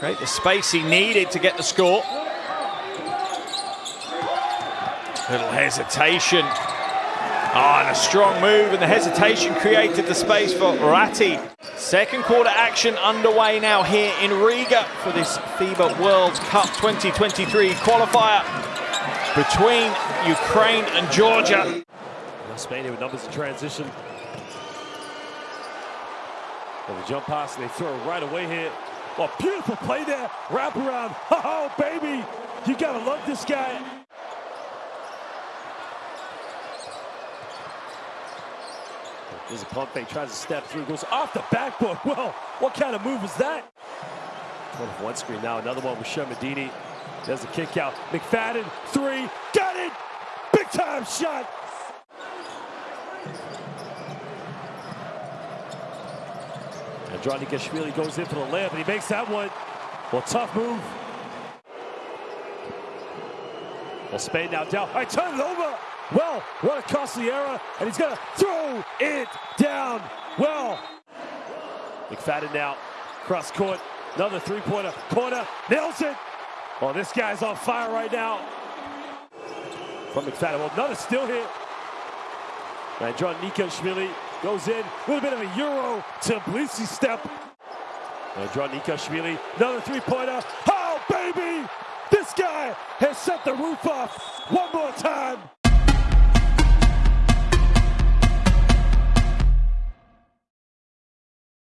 Create the space he needed to get the score. Little hesitation. Ah, and a strong move, and the hesitation created the space for Rati. Second quarter action underway now here in Riga for this FIBA World Cup 2023 qualifier between Ukraine and Georgia. Spain with numbers in transition. And the jump pass, they throw right away here. Oh, beautiful play there. Wrap around. Oh, baby. You got to love this guy. There's a pump fake, tries to step through, goes off the backboard. Well, what kind of move is that? One screen now, another one with Shermadini. There's a kick out. McFadden, three, got it! Big time shot! And Andronikashvili goes in for the layup, and he makes that one. Well, tough move. Well, Spain now down. I turn it over. Well, what a costly error, and he's going to throw it down. Well, McFadden now, cross court, another three-pointer, corner, nails it. Oh, this guy's on fire right now. From McFadden, well, another still hit. And John goes in, a little bit of a Euro Tbilisi step. John Nikashvili, another three-pointer. Oh, baby! This guy has set the roof off one more time.